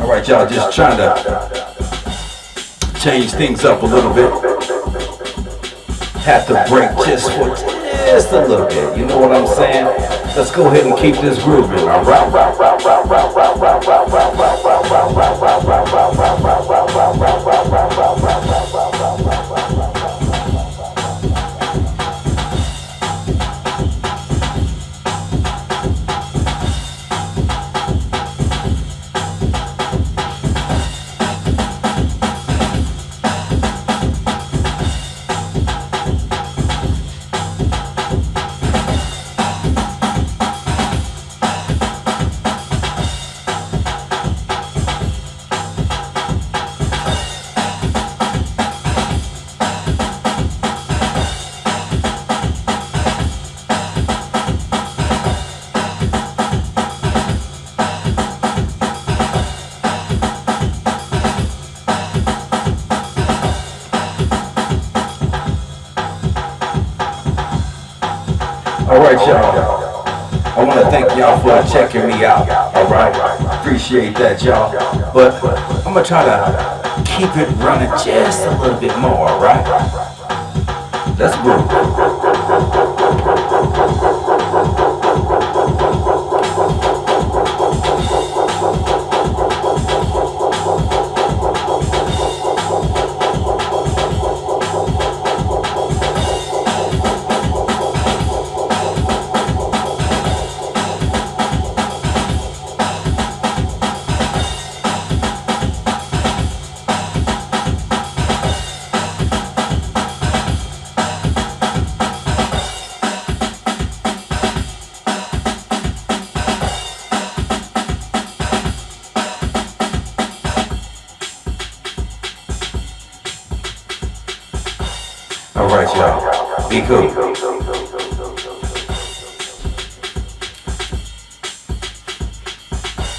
Alright, y'all, just trying to change things up a little bit. Have to break just for just a little bit. You know what I'm saying? Let's go ahead and keep this grooving, alright? Alright, y'all. I want to thank y'all for checking me out. Alright? Appreciate that, y'all. But I'm going to try to keep it running just a little bit more, alright? Let's groove. Alright, y'all. Be cool.